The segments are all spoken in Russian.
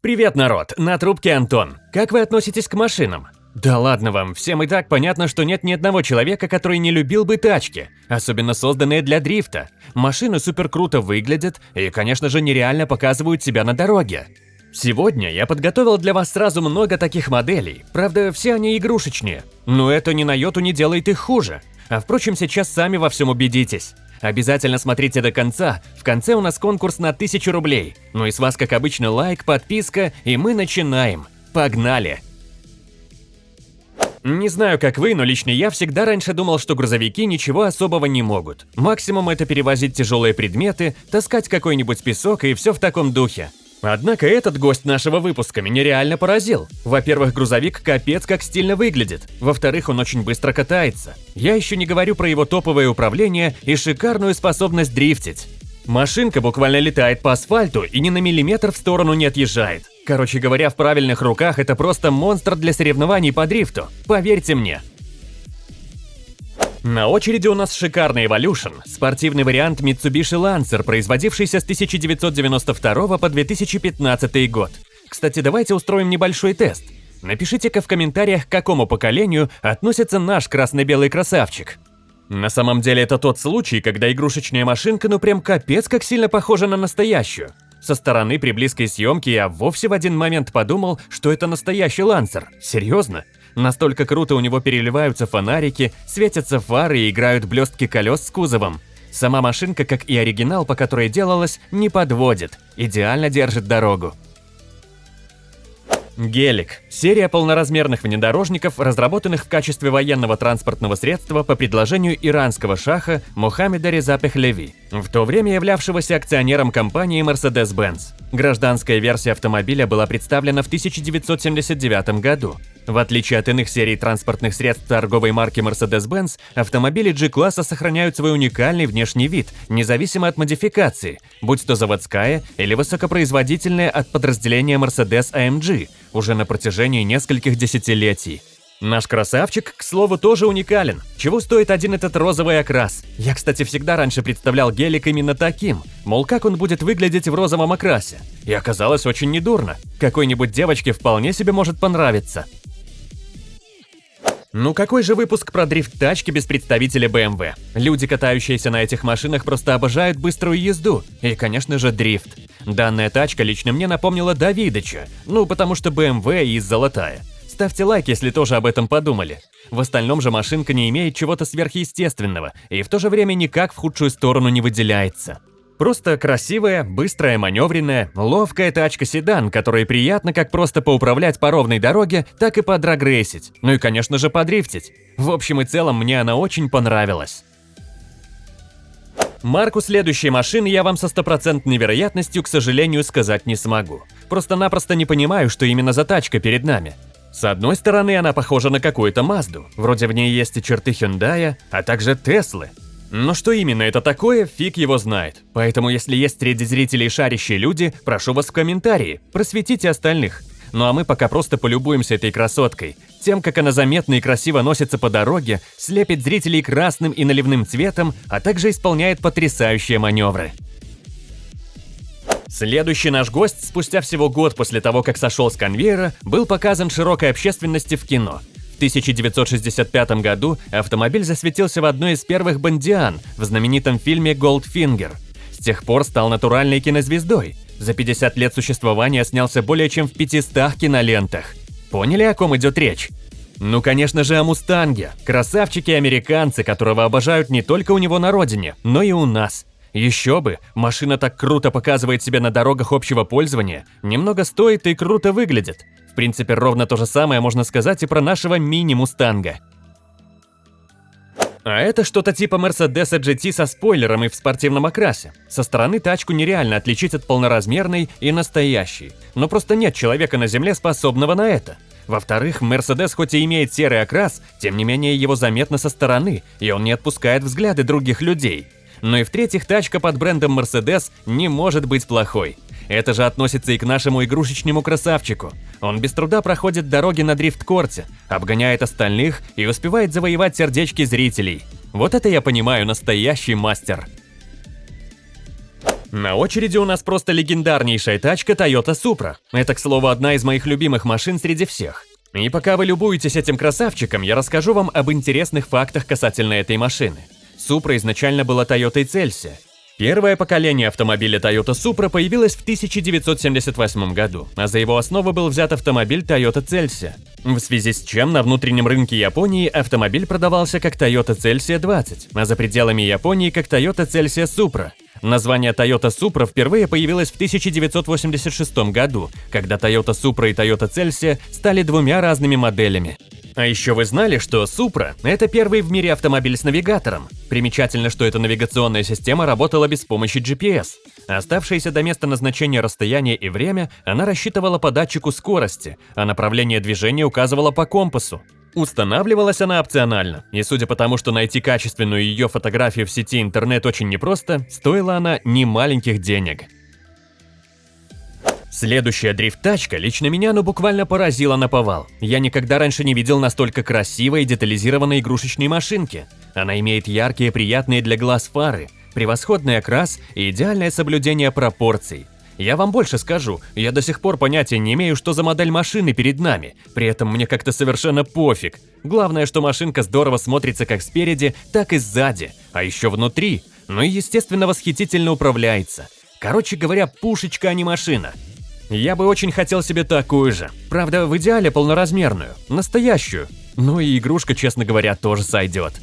Привет, народ! На трубке Антон. Как вы относитесь к машинам? Да ладно вам, всем и так понятно, что нет ни одного человека, который не любил бы тачки, особенно созданные для дрифта. Машины супер круто выглядят и, конечно же, нереально показывают себя на дороге. Сегодня я подготовил для вас сразу много таких моделей, правда, все они игрушечные, но это ни на йоту не делает их хуже. А впрочем, сейчас сами во всем убедитесь. Обязательно смотрите до конца, в конце у нас конкурс на 1000 рублей. Ну и с вас, как обычно, лайк, подписка, и мы начинаем. Погнали! Не знаю, как вы, но лично я всегда раньше думал, что грузовики ничего особого не могут. Максимум это перевозить тяжелые предметы, таскать какой-нибудь песок и все в таком духе. Однако этот гость нашего выпуска меня реально поразил. Во-первых, грузовик капец как стильно выглядит. Во-вторых, он очень быстро катается. Я еще не говорю про его топовое управление и шикарную способность дрифтить. Машинка буквально летает по асфальту и ни на миллиметр в сторону не отъезжает. Короче говоря, в правильных руках это просто монстр для соревнований по дрифту. Поверьте мне. На очереди у нас шикарный Evolution, спортивный вариант Mitsubishi Lancer, производившийся с 1992 по 2015 год. Кстати, давайте устроим небольшой тест. Напишите-ка в комментариях, к какому поколению относится наш красно-белый красавчик. На самом деле это тот случай, когда игрушечная машинка ну прям капец как сильно похожа на настоящую. Со стороны при близкой съемке я вовсе в один момент подумал, что это настоящий лансер. Серьезно? Настолько круто у него переливаются фонарики, светятся фары и играют блестки колес с кузовом. Сама машинка, как и оригинал, по которой делалась, не подводит, идеально держит дорогу. Гелик – серия полноразмерных внедорожников, разработанных в качестве военного транспортного средства по предложению иранского шаха Мухаммеда Реза Пехлеви, в то время являвшегося акционером компании Mercedes-Benz. Гражданская версия автомобиля была представлена в 1979 году. В отличие от иных серий транспортных средств торговой марки Mercedes-Benz, автомобили G-класса сохраняют свой уникальный внешний вид, независимо от модификации, будь то заводская или высокопроизводительная от подразделения Mercedes-AMG, уже на протяжении нескольких десятилетий. Наш красавчик, к слову, тоже уникален. Чего стоит один этот розовый окрас? Я, кстати, всегда раньше представлял гелик именно таким. Мол, как он будет выглядеть в розовом окрасе. И оказалось очень недурно. Какой-нибудь девочке вполне себе может понравиться. Ну какой же выпуск про дрифт-тачки без представителя BMW? Люди, катающиеся на этих машинах, просто обожают быструю езду. И, конечно же, дрифт. Данная тачка лично мне напомнила Давидыча. Ну, потому что BMW и золотая. Ставьте лайк, если тоже об этом подумали. В остальном же машинка не имеет чего-то сверхъестественного и в то же время никак в худшую сторону не выделяется. Просто красивая, быстрая, маневренная, ловкая тачка-седан, которой приятно как просто поуправлять по ровной дороге, так и подрагрейсить. Ну и, конечно же, подрифтить. В общем и целом, мне она очень понравилась. Марку следующей машины я вам со стопроцентной вероятностью, к сожалению, сказать не смогу. Просто-напросто не понимаю, что именно за тачка перед нами. С одной стороны, она похожа на какую-то Мазду, вроде в ней есть и черты Hyundai, а также Теслы. Но что именно это такое, фиг его знает. Поэтому если есть среди зрителей шарящие люди, прошу вас в комментарии, просветите остальных. Ну а мы пока просто полюбуемся этой красоткой. Тем, как она заметно и красиво носится по дороге, слепит зрителей красным и наливным цветом, а также исполняет потрясающие маневры. Следующий наш гость, спустя всего год после того, как сошел с конвейера, был показан широкой общественности в кино. В 1965 году автомобиль засветился в одной из первых «Бондиан» в знаменитом фильме «Голдфингер». С тех пор стал натуральной кинозвездой. За 50 лет существования снялся более чем в 500 кинолентах. Поняли, о ком идет речь? Ну, конечно же, о «Мустанге». Красавчики-американцы, которого обожают не только у него на родине, но и у нас. Еще бы, машина так круто показывает себя на дорогах общего пользования, немного стоит и круто выглядит. Принципе, ровно то же самое можно сказать и про нашего мини-мустанга. А это что-то типа Mercedes GT со спойлером и в спортивном окрасе. Со стороны тачку нереально отличить от полноразмерной и настоящей. Но просто нет человека на земле, способного на это. Во-вторых, Mercedes хоть и имеет серый окрас, тем не менее его заметно со стороны, и он не отпускает взгляды других людей. Но и в-третьих, тачка под брендом Mercedes не может быть плохой. Это же относится и к нашему игрушечному красавчику. Он без труда проходит дороги на дрифт-корте, обгоняет остальных и успевает завоевать сердечки зрителей. Вот это я понимаю настоящий мастер. На очереди у нас просто легендарнейшая тачка Toyota Supra. Это, к слову, одна из моих любимых машин среди всех. И пока вы любуетесь этим красавчиком, я расскажу вам об интересных фактах касательно этой машины. Supra изначально была Toyota Celsia. Первое поколение автомобиля Toyota Supra появилось в 1978 году, а за его основу был взят автомобиль Toyota Celsia. В связи с чем на внутреннем рынке Японии автомобиль продавался как Toyota Celsia 20, а за пределами Японии как Toyota Celsia Supra. Название Toyota Supra впервые появилось в 1986 году, когда Toyota Supra и Toyota Celsia стали двумя разными моделями. А еще вы знали, что Supra – это первый в мире автомобиль с навигатором. Примечательно, что эта навигационная система работала без помощи GPS. Оставшееся до места назначения расстояние и время она рассчитывала по датчику скорости, а направление движения указывала по компасу. Устанавливалась она опционально, и судя по тому, что найти качественную ее фотографию в сети интернет очень непросто, стоила она немаленьких денег. Следующая дрифт-тачка лично меня ну буквально поразила на повал. Я никогда раньше не видел настолько красивой и детализированной игрушечной машинки. Она имеет яркие, приятные для глаз фары, превосходный окрас и идеальное соблюдение пропорций. Я вам больше скажу, я до сих пор понятия не имею, что за модель машины перед нами, при этом мне как-то совершенно пофиг. Главное, что машинка здорово смотрится как спереди, так и сзади, а еще внутри, ну и естественно восхитительно управляется. Короче говоря, пушечка, а не машина. Я бы очень хотел себе такую же. Правда, в идеале полноразмерную, настоящую. Ну и игрушка, честно говоря, тоже сойдет.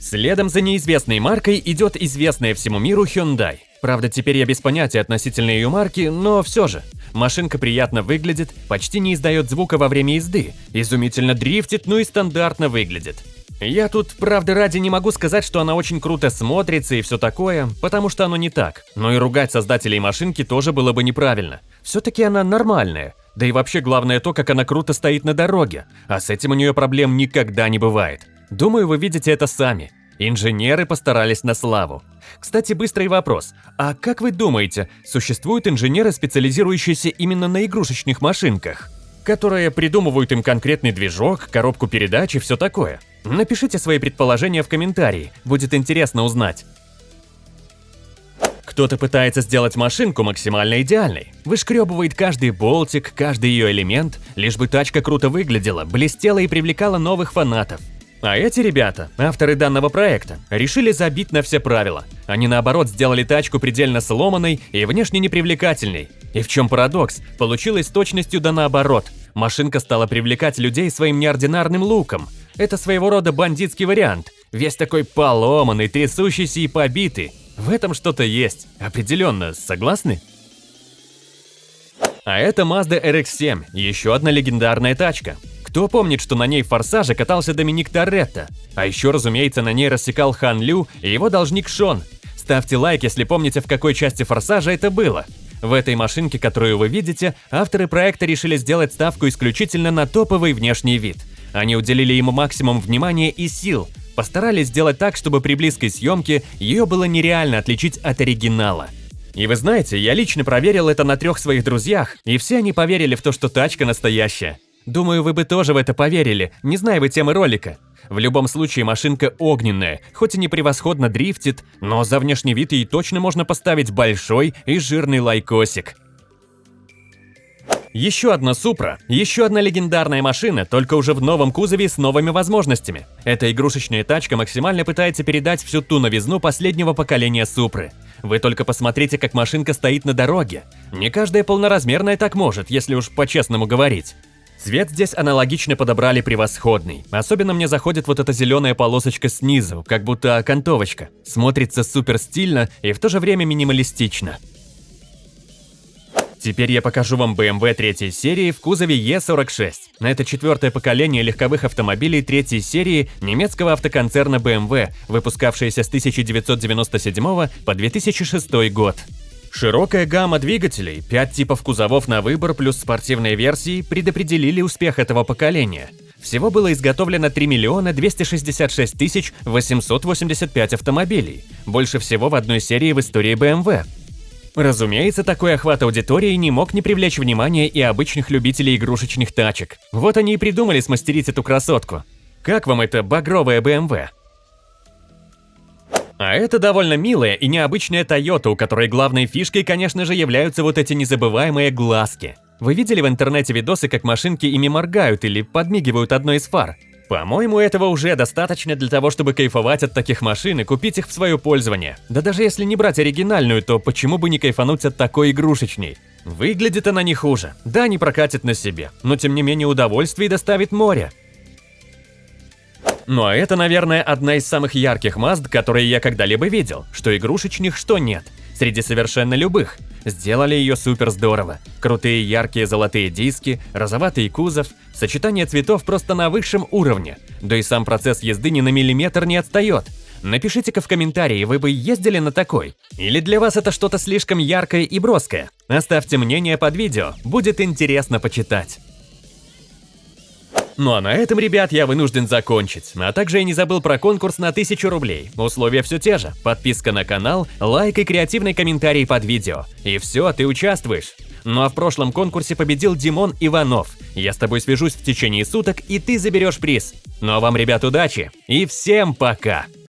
Следом за неизвестной маркой идет известная всему миру Hyundai. Правда, теперь я без понятия относительно ее марки, но все же. Машинка приятно выглядит, почти не издает звука во время езды, изумительно дрифтит, ну и стандартно выглядит. Я тут, правда, ради не могу сказать, что она очень круто смотрится и все такое, потому что оно не так. Но и ругать создателей машинки тоже было бы неправильно. Все-таки она нормальная. Да и вообще главное то, как она круто стоит на дороге. А с этим у нее проблем никогда не бывает. Думаю, вы видите это сами. Инженеры постарались на славу. Кстати, быстрый вопрос. А как вы думаете, существуют инженеры, специализирующиеся именно на игрушечных машинках? Которые придумывают им конкретный движок, коробку передач и все такое? Напишите свои предположения в комментарии, будет интересно узнать. Кто-то пытается сделать машинку максимально идеальной, вышкребывает каждый болтик, каждый ее элемент, лишь бы тачка круто выглядела, блестела и привлекала новых фанатов. А эти ребята, авторы данного проекта, решили забить на все правила. Они наоборот сделали тачку предельно сломанной и внешне непривлекательной. И в чем парадокс, получилось с точностью да наоборот. Машинка стала привлекать людей своим неординарным луком – это своего рода бандитский вариант. Весь такой поломанный, трясущийся и побитый. В этом что-то есть. Определенно, согласны? А это Mazda RX-7, еще одна легендарная тачка. Кто помнит, что на ней в «Форсаже» катался Доминик Торетто? А еще, разумеется, на ней рассекал Хан Лю и его должник Шон. Ставьте лайк, если помните, в какой части «Форсажа» это было. В этой машинке, которую вы видите, авторы проекта решили сделать ставку исключительно на топовый внешний вид – они уделили ему максимум внимания и сил, постарались сделать так, чтобы при близкой съемке ее было нереально отличить от оригинала. И вы знаете, я лично проверил это на трех своих друзьях, и все они поверили в то, что тачка настоящая. Думаю, вы бы тоже в это поверили, не зная вы темы ролика. В любом случае, машинка огненная, хоть и не превосходно дрифтит, но за внешний вид ей точно можно поставить большой и жирный лайкосик. Еще одна Супра, еще одна легендарная машина, только уже в новом кузове с новыми возможностями. Эта игрушечная тачка максимально пытается передать всю ту новизну последнего поколения Супры. Вы только посмотрите, как машинка стоит на дороге. Не каждая полноразмерная так может, если уж по-честному говорить. Цвет здесь аналогично подобрали превосходный. Особенно мне заходит вот эта зеленая полосочка снизу, как будто окантовочка. Смотрится супер стильно и в то же время минималистично. Теперь я покажу вам BMW третьей серии в кузове E46. Это четвертое поколение легковых автомобилей третьей серии немецкого автоконцерна BMW, выпускавшееся с 1997 по 2006 год. Широкая гамма двигателей, 5 типов кузовов на выбор плюс спортивные версии предопределили успех этого поколения. Всего было изготовлено 3 миллиона 266 тысяч 885 автомобилей, больше всего в одной серии в истории BMW. Разумеется, такой охват аудитории не мог не привлечь внимания и обычных любителей игрушечных тачек. Вот они и придумали смастерить эту красотку. Как вам это багровая BMW? А это довольно милая и необычная Toyota, у которой главной фишкой, конечно же, являются вот эти незабываемые глазки. Вы видели в интернете видосы, как машинки ими моргают или подмигивают одной из фар? По-моему, этого уже достаточно для того, чтобы кайфовать от таких машин и купить их в свое пользование. Да даже если не брать оригинальную, то почему бы не кайфануть от такой игрушечной? Выглядит она не хуже. Да, не прокатит на себе, но тем не менее удовольствие доставит море. Ну а это, наверное, одна из самых ярких Мазд, которые я когда-либо видел, что игрушечных, что нет, среди совершенно любых. Сделали ее супер здорово. Крутые яркие золотые диски, розоватый кузов, сочетание цветов просто на высшем уровне. Да и сам процесс езды ни на миллиметр не отстает. Напишите-ка в комментарии, вы бы ездили на такой? Или для вас это что-то слишком яркое и броское? Оставьте мнение под видео, будет интересно почитать. Ну а на этом, ребят, я вынужден закончить. А также я не забыл про конкурс на 1000 рублей. Условия все те же. Подписка на канал, лайк и креативный комментарий под видео. И все, ты участвуешь. Ну а в прошлом конкурсе победил Димон Иванов. Я с тобой свяжусь в течение суток, и ты заберешь приз. Ну а вам, ребят, удачи и всем пока!